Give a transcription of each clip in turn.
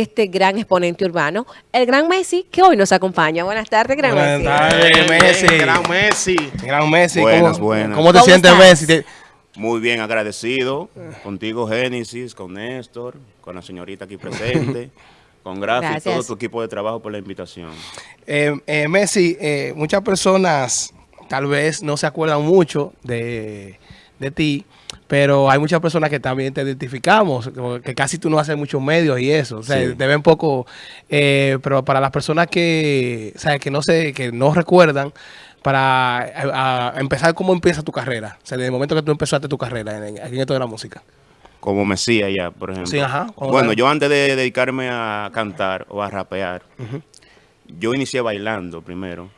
este gran exponente urbano, el gran Messi, que hoy nos acompaña. Buenas tardes, gran Buenas Messi. tardes, Messi. Gran Messi. Gran Messi. Buenas, ¿cómo, buenas. ¿Cómo te ¿Cómo sientes, estás? Messi? Muy bien agradecido contigo, Génesis, con Néstor, con la señorita aquí presente, con Grafi y todo tu equipo de trabajo por la invitación. Eh, eh, Messi, eh, muchas personas tal vez no se acuerdan mucho de, de ti, pero hay muchas personas que también te identificamos, que casi tú no haces muchos medios y eso, o sea, Sí. te ven poco, eh, pero para las personas que, o sea, que no sé, que no recuerdan, para a- a empezar, ¿cómo empieza tu carrera? O sea, desde el momento que tú empezaste tu carrera en, en- esto de la música. Como Mesías ya, por ejemplo. Sí, ajá. ¿Cómo Bueno, yo antes de dedicarme a cantar o a rapear, yo inicié bailando primero,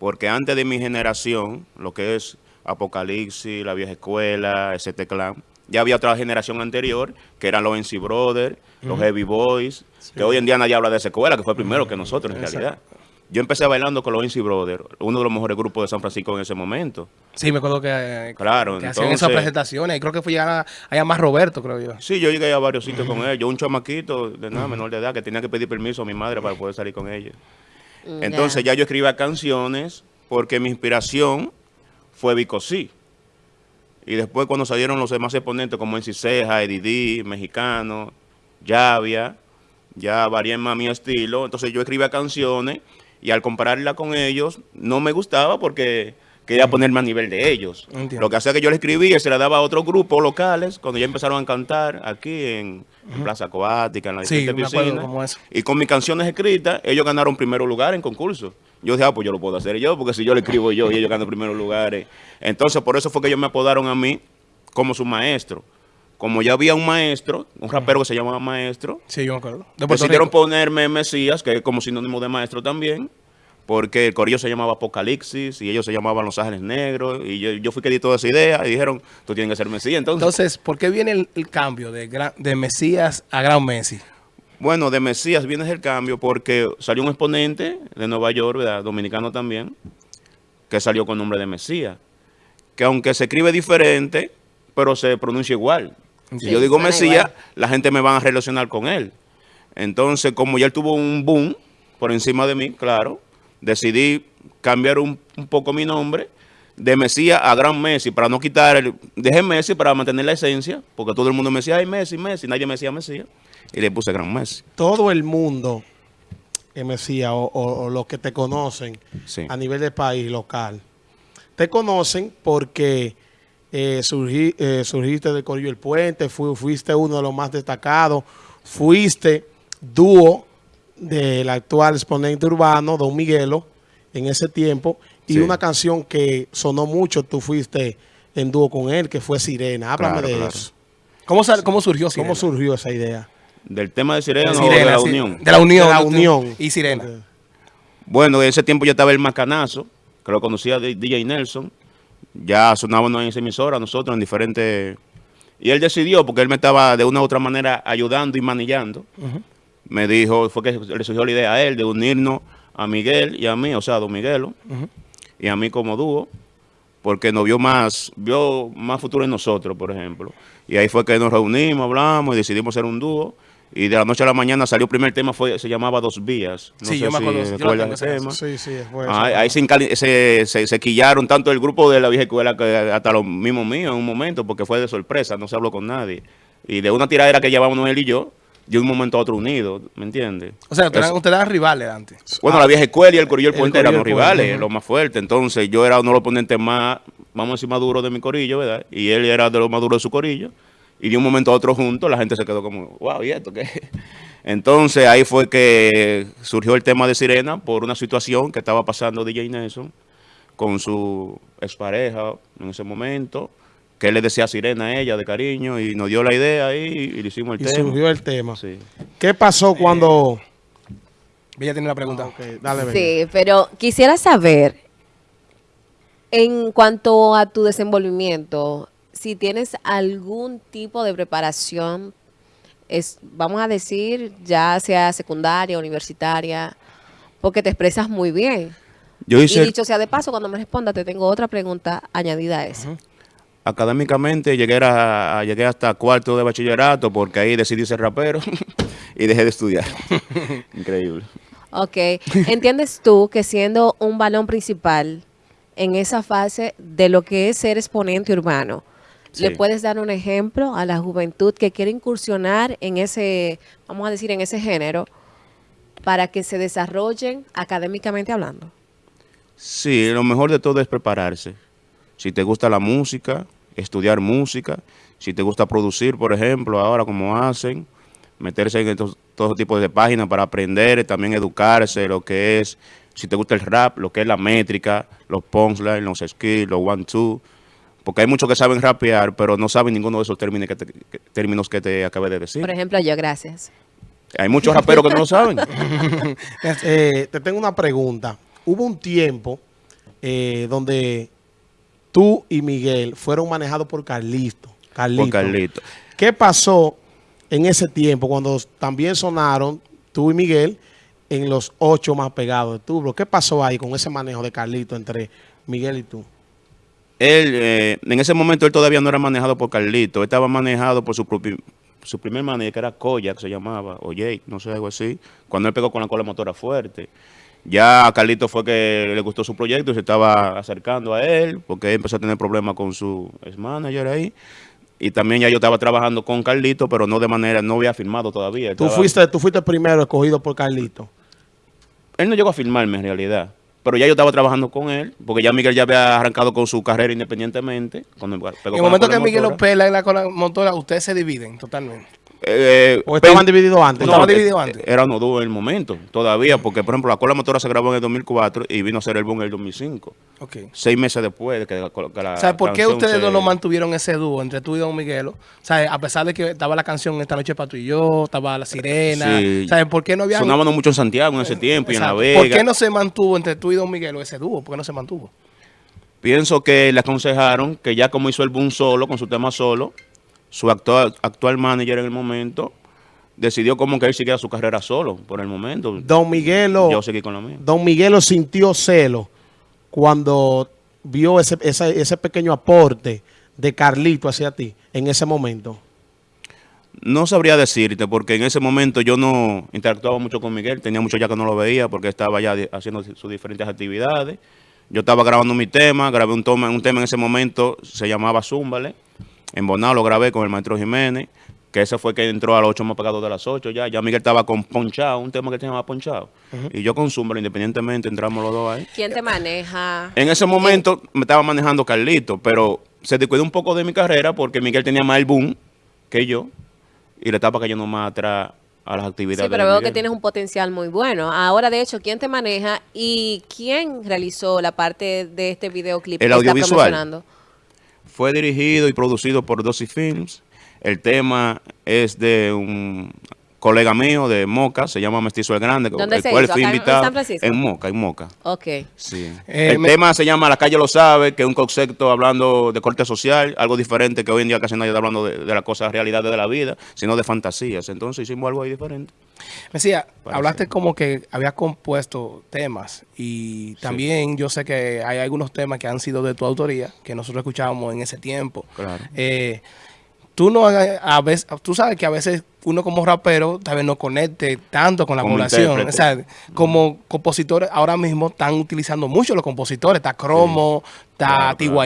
porque antes de mi generación, lo que es Apocalipsis, La Vieja Escuela, ese Clan, ya había otra generación anterior, que eran los NC Brothers, los Heavy Boys, que hoy en día nadie habla de esa escuela, que fue primero que nosotros en realidad. Yo empecé bailando con los NC Brothers, uno de los mejores grupos de San Francisco en ese momento. Sí, me acuerdo que, Claro, que hacían esas presentaciones. Y creo que fue ya allá más Roberto, creo yo. Sí, yo llegué a varios sitios con ella. Yo un chamaquito de nada, menor de edad, que tenía que pedir permiso a mi madre para poder salir con ella. Mm, Entonces ya yo escribía canciones porque mi inspiración fue Vico Sí. Y después cuando salieron los demás exponentes como NC Ceja, Eddie D, Mexicano, Llavia, ya varié más mi estilo. Entonces yo escribía canciones y al compararla con ellos no me gustaba porque quería ponerme a nivel de ellos. Entiendo. Lo que hacía que yo le escribía y se la daba a otros grupos locales cuando ya empezaron a cantar aquí en, en Plaza Acuática, en la Sí, eso. Y con mis canciones escritas, ellos ganaron primer lugar en concurso. Yo dije, ah, pues yo lo puedo hacer yo, porque si yo le escribo yo y ellos ganan primeros lugares. Entonces, por eso fue que ellos me apodaron a mí como su maestro. Como ya había un maestro, un rapero que se llamaba Maestro, Sí, yo me acuerdo. De decidieron Rico. ponerme Mesías, que es como sinónimo de maestro también, porque el corillo se llamaba Apocalipsis y ellos se llamaban Los Ángeles Negros. Y yo, yo fui que di toda esa idea y dijeron, tú tienes que ser Mesías. Entonces, Entonces, ¿por qué viene el, el cambio de, gran- de Mesías a Gran Messi? Bueno, de Mesías viene el cambio porque salió un exponente de Nueva York, ¿verdad? dominicano también, que salió con nombre de Mesías. Que aunque se escribe diferente, pero se pronuncia igual. Si yo digo Mesías, igual. la gente me va a relacionar con él. Entonces, como ya él tuvo un boom por encima de mí, claro, decidí cambiar un, un poco mi nombre de Mesías a Gran Messi para no quitar el... Dejé Messi para mantener la esencia, porque todo el mundo me decía, ay, Messi, Messi, nadie me decía Mesías. Y le puse Gran Messi. todo el mundo, eh, Mesías, o, o- o los que te conocen Sí. a nivel de país local, te conocen porque eh, eh, surgiste del Corillo El Puente, fu- fuiste uno de los más destacados, fuiste dúo del actual exponente urbano, Don Miguelo, en ese tiempo, y Sí. una canción que sonó mucho, tú fuiste en dúo con él, que fue Sirena. Háblame Claro, de claro. eso. ¿Cómo, sal- cómo surgió ¿Cómo surgió esa idea? Del tema de Sirena, o Sirena, de la sí. Unión. De la Unión. De la Unión. Y Sirena. Bueno, en ese tiempo yo estaba el Macanazo, que lo conocía de DJ Nelson. Ya sonábamos en esa emisora nosotros en diferentes... Y él decidió, porque él me estaba de una u otra manera ayudando y manillando. Me dijo, fue que le surgió la idea a él de unirnos a Miguel y a mí, o sea, a Don Miguelo, y a mí como dúo, porque nos vio más, vio más futuro en nosotros, por ejemplo. Y ahí fue que nos reunimos, hablamos y decidimos hacer un dúo. Y de la noche a la mañana salió el primer tema, fue, se llamaba Dos Vías. No Sí, sé yo me si acuerdo, yo ese ese- tema. Sí, sí, fue eso. ahí se, se, se, se quillaron tanto el grupo de la vieja escuela que hasta los mismos míos en un momento, porque fue de sorpresa, no se habló con nadie. Y de una tiradera que llevábamos él y yo, de un momento a otro unidos, ¿me entiendes? O sea, ustedes Eso. eran, rivales antes. Bueno, la vieja escuela y el corillo del El puente eran los rivales, los más fuertes. Entonces yo era uno de los ponentes más, vamos a decir, más duros de mi corillo, ¿verdad? Y él era de los más duros de su corillo. Y de un momento a otro juntos, la gente se quedó como, wow, ¿y esto qué? Entonces ahí fue que surgió el tema de Sirena por una situación que estaba pasando DJ Nelson con su expareja en ese momento, que él le decía Sirena a ella de cariño y nos dio la idea ahí y le hicimos el Y tema. surgió el tema. Sí. ¿Qué pasó cuando...? Ella tiene una pregunta. Ok, dale, Bella. Sí, pero quisiera saber, en cuanto a tu desenvolvimiento, si tienes algún tipo de preparación, es, vamos a decir, ya sea secundaria, universitaria, porque te expresas muy bien. Yo hice, Y dicho sea de paso, cuando me responda, te tengo otra pregunta añadida a eso. Académicamente, llegué, a, llegué hasta cuarto de bachillerato porque ahí decidí ser rapero y dejé de estudiar. Increíble. Ok. ¿Entiendes tú que siendo un balón principal en esa fase de lo que es ser exponente urbano, le puedes dar un ejemplo a la juventud que quiere incursionar en ese, vamos a decir, en ese género, para que se desarrollen académicamente hablando? Sí, lo mejor de todo es prepararse. Si te gusta la música, estudiar música. Si te gusta producir, por ejemplo, ahora como hacen, meterse en estos, todo tipo de páginas para aprender, también educarse, lo que es, si te gusta el rap, lo que es la métrica, los punchlines, los skills, los one-two. Porque hay muchos que saben rapear, pero no saben ninguno de esos términos que te, que- términos que te acabé de decir. Por ejemplo, yo, gracias. Hay muchos raperos que no lo saben. Eh, te tengo una pregunta. Hubo un tiempo eh, donde tú y Miguel fueron manejados por Carlito. Carlito. Por Carlito. ¿Qué pasó en ese tiempo cuando también sonaron tú y Miguel en los ocho más pegados de Tubro? ¿Qué pasó ahí con ese manejo de Carlito entre Miguel y tú? Él, eh, en ese momento él todavía no era manejado por Carlito, él estaba manejado por su propio, su primer manager, que era Koyak, se llamaba, o Jake, no sé, algo así, cuando él pegó con la cola motora fuerte. Ya a Carlito fue que le gustó su proyecto y se estaba acercando a él, porque él empezó a tener problemas con su ex manager ahí. Y también ya yo estaba trabajando con Carlito, pero no de manera, no había firmado todavía. Tú Estaba- fuiste, tú fuiste primero escogido por Carlito. él no llegó a firmarme en realidad. Pero ya yo estaba trabajando con él, porque ya Miguel ya había arrancado con su carrera independientemente. Cuando pegó En el momento que Miguel lo pela en la motora, ustedes se dividen totalmente. Eh, ¿O estaban divididos antes? No, estaban eh, divididos antes. Era uno dúo en el momento, todavía, porque por ejemplo la cola motora se grabó en el 2004 y vino a ser el boom en el 2005. Ok. Seis meses después de que, la- que ¿por qué ustedes se- no lo mantuvieron ese dúo entre tú y Don Miguelo? Sea, a pesar de que estaba la canción Esta noche para tú y yo, estaba La Sirena. Sí. Sea, ¿por qué no había... Sonábamos mucho en Santiago en ese tiempo y en La. Vega. ¿Por qué no se mantuvo entre tú y Don Miguelo ese dúo? ¿Por qué no se mantuvo? Pienso que le aconsejaron que ya como hizo el boom solo, con su tema solo, su actual, actual manager en el momento decidió como que él siguiera su carrera solo por el momento. Don Miguelo, Yo seguí con la mía. Don Miguelo sintió celo cuando vio ese, ese, ese pequeño aporte de Carlito hacia ti en ese momento. No sabría decirte, porque en ese momento yo no interactuaba mucho con Miguel, tenía mucho ya que no lo veía, porque estaba ya haciendo sus diferentes actividades. Yo estaba grabando mi tema, grabé un, toma, un tema en ese momento, se llamaba Zúmbale. En Bonao lo grabé con el maestro Jiménez, que ese fue que entró a los ocho más pegados de las ocho ya. Ya Miguel estaba con Ponchado, un tema que se llamaba Ponchado. Y yo con Zúmbale, independientemente, entramos los dos ahí. ¿Quién te maneja? En ese momento me estaba manejando Carlito, pero se descuidó un poco de mi carrera porque Miguel tenía más el boom que yo y le estaba cayendo más atrás a las actividades. Sí, pero de veo Miguel. que tienes un potencial muy bueno. Ahora, de hecho, ¿quién te maneja y quién realizó la parte de este videoclip El que está audiovisual. promocionando? Fue dirigido y producido por Dosy Films. El tema es de un colega mío de Moca, se llama Mestizo el Grande, ¿Dónde el se cual hizo? fui ¿Acá en invitado San en Moca, en Moca. Ok. Sí. Eh, el me- tema se llama La calle lo sabe, que es un concepto hablando de corte social, algo diferente que hoy en día casi nadie está hablando de, de las cosas, realidades de la vida, sino de fantasías. Entonces hicimos algo ahí diferente. Me decía, Parece. hablaste como que habías compuesto temas y también yo sé que hay algunos temas que han sido de tu autoría, que nosotros escuchábamos en ese tiempo. Claro. Eh, tú no a a veces, tú sabes que a veces uno como rapero tal vez no conecte tanto con la Como población. O sea, como compositores ahora mismo están utilizando mucho los compositores. Está Cromo, está Claro.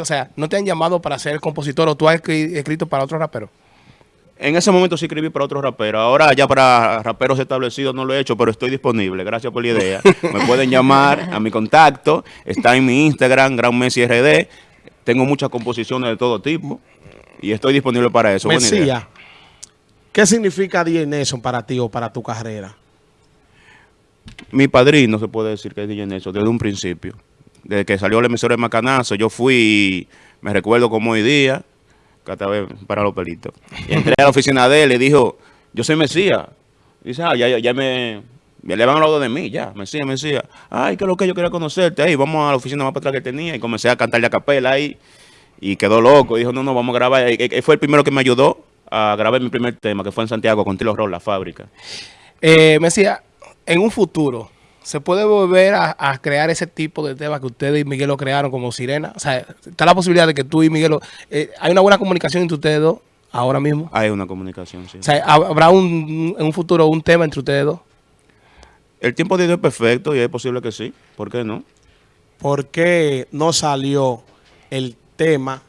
O sea, no te han llamado para ser compositor o tú has escri- escrito para otro rapero. En ese momento sí escribí para otros raperos. Ahora ya para raperos establecidos no lo he hecho, pero estoy disponible. Gracias por la idea. Me pueden llamar a mi contacto. Está en mi Instagram, Gran Messi RD. Tengo muchas composiciones de todo tipo y estoy disponible para eso. Buena idea. Mesía, ¿qué significa DJ Nelson para ti o para tu carrera? Mi padrino se puede decir que es DJ Nelson desde un principio. Desde que salió el emisor de Macanazo, yo fui, y me recuerdo como hoy día, cada vez para los pelitos. Y entré a la oficina de él y dijo, yo soy Mesías. Dice, ah, ya, ya, ya me, ya le van hablado de mí, ya, Mesías, Mesías. Ay, que es lo que yo quería conocerte. Ahí, vamos a la oficina más para atrás que tenía. Y comencé a cantarle a capela ahí. Y quedó loco. Dijo, no, no, vamos a grabar. Y, fue el primero que me ayudó a grabar mi primer tema, que fue en Santiago con Tilo Roll, la fábrica. Eh, me decía, en un futuro, ¿Se puede volver a, a crear ese tipo de temas que ustedes y Miguel lo crearon como Sirena? O sea, está la posibilidad de que tú y Miguel... lo- eh, ¿Hay una buena comunicación entre ustedes dos ahora mismo? Hay una comunicación, sí. O sea, ¿hab- ¿habrá un, en un futuro un tema entre ustedes dos? El tiempo de Dios es perfecto y es posible que sí. ¿Por qué no? ¿Por qué no salió el tema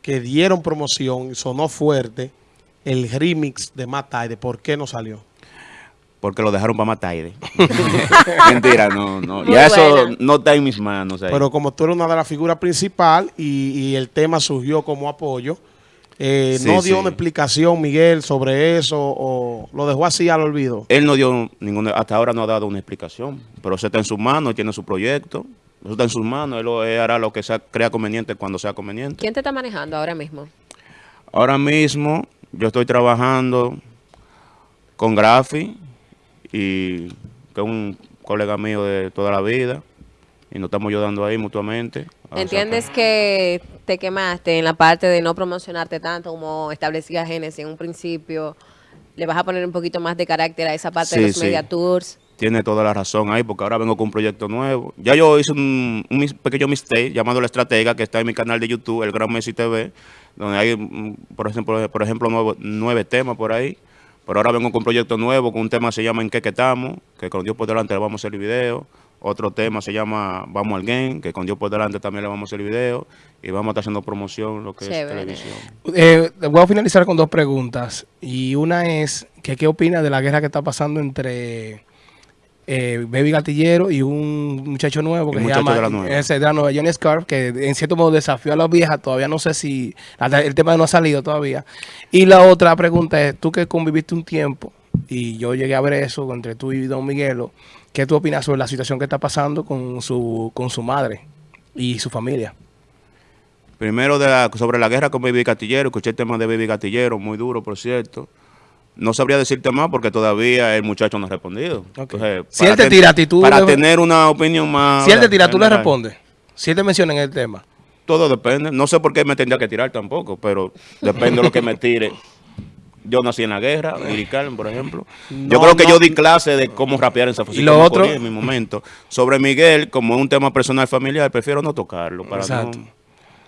que dieron promoción y sonó fuerte, el remix de Mataide? ¿Por qué no salió? Porque lo dejaron para matar. aire. Mentira, no, no. Muy ya eso no está en mis manos. ahí. Pero como tú eres una de las figuras principales y, y el tema surgió como apoyo, eh, Sí, ¿no dio sí. una explicación, Miguel, sobre eso o lo dejó así al olvido? Él no dio ninguna, hasta ahora no ha dado una explicación, pero eso está en sus manos, él tiene su proyecto, eso está en sus manos, él, hará lo que sea, crea conveniente cuando sea conveniente. ¿Quién te está manejando ahora mismo? Ahora mismo yo estoy trabajando con Grafi y que es un colega mío de toda la vida y nos estamos ayudando ahí mutuamente. ¿Entiendes que te quemaste en la parte de no promocionarte tanto como establecía Genesis en un principio? ¿Le vas a poner un poquito más de carácter a esa parte Sí, de los sí. media tours? Tiene toda la razón ahí, porque ahora vengo con un proyecto nuevo. Ya yo hice un, pequeño mistake llamado La Estratega, que está en mi canal de YouTube, El Gran Messi TV, donde hay, mm, por ejemplo, por ejemplo nuevo- nueve temas por ahí. Pero ahora vengo con un proyecto nuevo, con un tema que se llama En qué que estamos, que con Dios por delante le vamos a hacer el video. Otro tema se llama Vamos al Game, que con Dios por delante también le vamos a hacer el video. Y vamos a estar haciendo promoción, lo que Chévere. es televisión. Eh, voy a finalizar con dos preguntas. Y una es, que, ¿qué opina de la guerra que está pasando entre eh, Baby Gatillero y un muchacho nuevo que El se llama de la nueva. ese de la nueva, Johnny Scarf, que en cierto modo desafió a las viejas, todavía no sé si el tema no ha salido todavía. Y la otra pregunta es, tú que conviviste un tiempo, y yo llegué a ver eso entre tú y Don Miguelo, ¿qué tú opinas sobre la situación que está pasando con su, con su madre y su familia? Primero de la- sobre la guerra con Baby Gatillero, escuché el tema de Baby Gatillero, muy duro, por cierto. No sabría decirte más porque todavía el muchacho no ha respondido. Ok. Entonces, Si él para te ten- tira tú Para le- tener una opinión más... Si él te tira, tú le respondes. Si él te menciona en el tema. Todo depende. No sé por qué me tendría que tirar tampoco, pero depende de lo que me tire. Yo nací en la guerra, Lirical, por ejemplo. yo creo que no. yo di clase de cómo rapear en esa Y lo otro- en mi momento. Sobre Miguel, como es un tema personal familiar, prefiero no tocarlo. Para Exacto. no-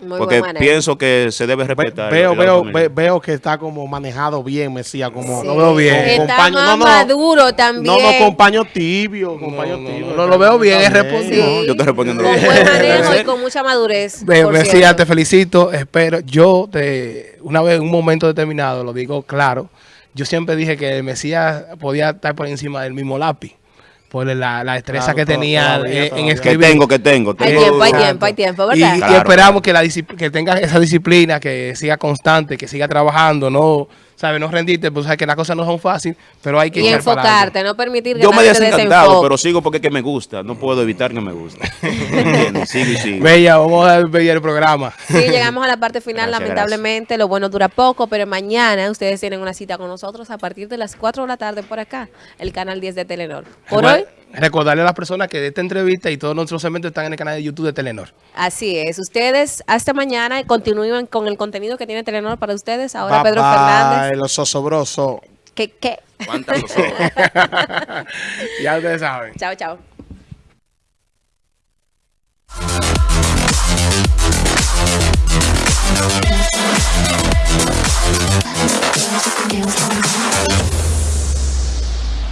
Muy porque pienso que se debe Ve- respetar. veo, la veo, familia. ve- veo que está como manejado bien, Mesías, como Sí. lo veo bien. Está compaño- más no, no, maduro también. No, no, compaño tibio, compaño no, tibio. no, no, lo veo bien, es respondido. Sí. Yo estoy respondiendo Con lo que- buen manejo y con mucha madurez. Ve- cierto. te felicito. Espero, yo te, una vez en un momento determinado, lo digo claro, yo siempre dije que el Mesías podía estar por encima del mismo lápiz, por la, la destreza Claro, que tenía todavía, en, en todavía. Que escribir. tengo, que tengo. Hay tengo- tiempo, hay tiempo, hay tiempo, Y, ¿verdad? y Claro, esperamos que la que tenga esa disciplina, que siga constante, que siga trabajando, no, sabes, no rendirte, pues sabes que las cosas no son fáciles, pero hay que Y enfocarte, no permitir que Yo me nadie te desencantado, pero sigo porque es que me gusta. No puedo evitar que me guste. ¿Entiendes? Sigo y sigo. Bella, vamos a ver el programa. Sí, llegamos a la parte final, Gracias, lamentablemente, lo bueno dura poco, pero mañana ustedes tienen una cita con nosotros a partir de las 4 de la tarde por acá, el canal 10 de Telenor. Por hoy, Recordarle a las personas que de esta entrevista y todos nuestros segmentos están en el canal de YouTube de Telenor. así es. Ustedes hasta mañana y continúen con el contenido que tiene Telenor para ustedes. Ahora Pedro Fernández. Los osobrosos. ¿Qué, qué? Los ya ustedes saben. Chao, chao.